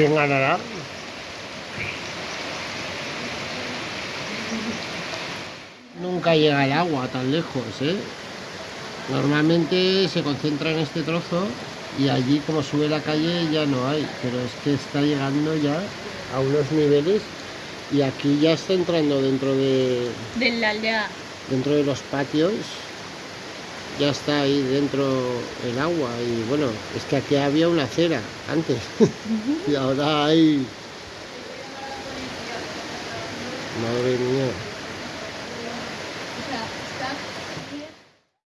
¿Quién ganará? Nunca llega el agua tan lejos, ¿eh? Normalmente se concentra en este trozo y allí como sube la calle ya no hay, pero es que está llegando ya a unos niveles y aquí ya está entrando dentro de, De la aldea. dentro de los patios ya está ahí dentro el agua y bueno es que aquí había una acera antes. Y ahora hay madre mía